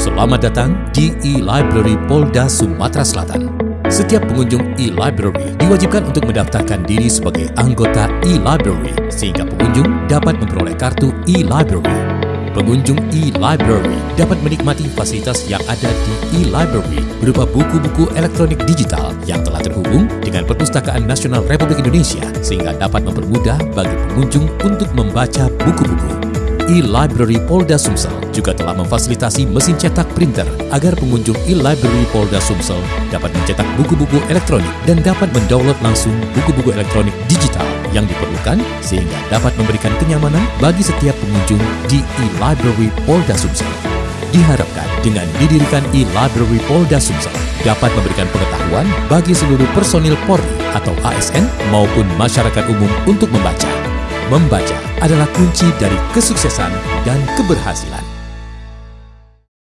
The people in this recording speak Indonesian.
Selamat datang di e-Library Polda Sumatera Selatan. Setiap pengunjung e-Library diwajibkan untuk mendaftarkan diri sebagai anggota e-Library sehingga pengunjung dapat memperoleh kartu e-Library. Pengunjung e-Library dapat menikmati fasilitas yang ada di e-Library berupa buku-buku elektronik digital yang telah terhubung dengan Perpustakaan Nasional Republik Indonesia sehingga dapat mempermudah bagi pengunjung untuk membaca buku-buku e-Library Polda Sumsel juga telah memfasilitasi mesin cetak printer agar pengunjung e-Library Polda Sumsel dapat mencetak buku-buku elektronik dan dapat mendownload langsung buku-buku elektronik digital yang diperlukan sehingga dapat memberikan kenyamanan bagi setiap pengunjung di e-Library Polda Sumsel. Diharapkan dengan didirikan e-Library Polda Sumsel dapat memberikan pengetahuan bagi seluruh personil Polri atau ASN maupun masyarakat umum untuk membaca. Membaca adalah kunci dari kesuksesan dan keberhasilan.